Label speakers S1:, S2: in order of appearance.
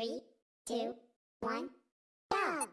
S1: Three, two, one, go!